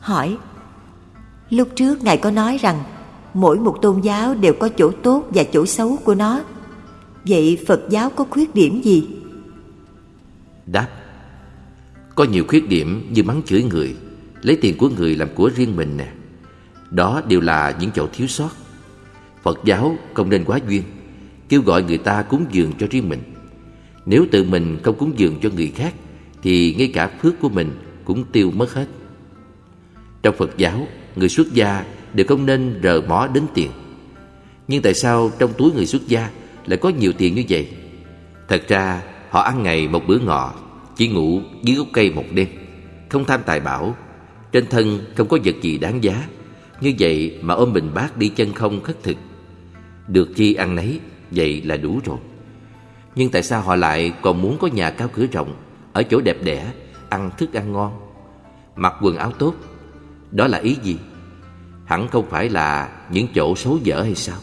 Hỏi, Lúc trước Ngài có nói rằng Mỗi một tôn giáo đều có chỗ tốt và chỗ xấu của nó. Vậy Phật giáo có khuyết điểm gì? Đáp, Có nhiều khuyết điểm như mắng chửi người, Lấy tiền của người làm của riêng mình nè. Đó đều là những chỗ thiếu sót. Phật giáo không nên quá duyên, Kêu gọi người ta cúng dường cho riêng mình. Nếu tự mình không cúng dường cho người khác, Thì ngay cả phước của mình cũng tiêu mất hết. Trong Phật giáo, Người xuất gia đều không nên rờ mó đến tiền. Nhưng tại sao trong túi người xuất gia Lại có nhiều tiền như vậy? Thật ra, họ ăn ngày một bữa ngọ, Chỉ ngủ dưới gốc cây một đêm, Không tham tài bảo. Trên thân không có vật gì đáng giá. Như vậy mà ôm bình bát đi chân không khất thực. Được chi ăn nấy, Vậy là đủ rồi. Nhưng tại sao họ lại còn muốn có nhà cao cửa rộng, Ở chỗ đẹp đẽ, Ăn thức ăn ngon? Mặc quần áo tốt đó là ý gì? Hẳn không phải là những chỗ xấu dở hay sao?